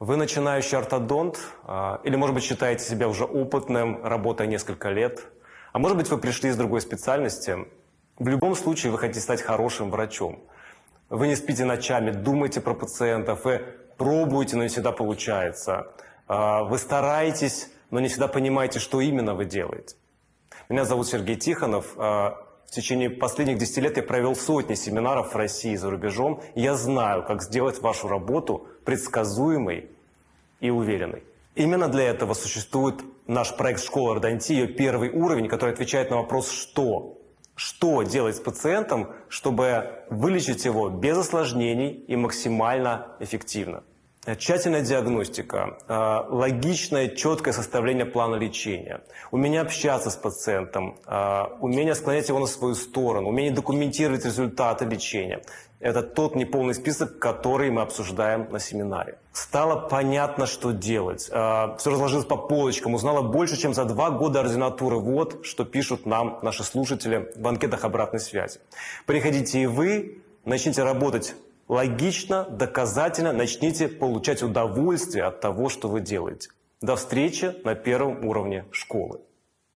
Вы начинающий ортодонт, а, или, может быть, считаете себя уже опытным, работая несколько лет, а может быть, вы пришли из другой специальности. В любом случае, вы хотите стать хорошим врачом. Вы не спите ночами, думаете про пациентов, вы пробуете, но не всегда получается. А, вы стараетесь, но не всегда понимаете, что именно вы делаете. Меня зовут Сергей Тихонов. В течение последних 10 лет я провел сотни семинаров в России и за рубежом. Я знаю, как сделать вашу работу предсказуемой и уверенной. Именно для этого существует наш проект «Школа ортодонтии», ее первый уровень, который отвечает на вопрос «что?». Что делать с пациентом, чтобы вылечить его без осложнений и максимально эффективно? Тщательная диагностика, э, логичное, четкое составление плана лечения, умение общаться с пациентом, э, умение склонять его на свою сторону, умение документировать результаты лечения. Это тот неполный список, который мы обсуждаем на семинаре. Стало понятно, что делать. Э, Все разложилось по полочкам, узнала больше, чем за два года ординатуры. Вот что пишут нам наши слушатели в анкетах обратной связи. Приходите и вы, начните работать логично, доказательно начните получать удовольствие от того, что вы делаете. До встречи на первом уровне школы.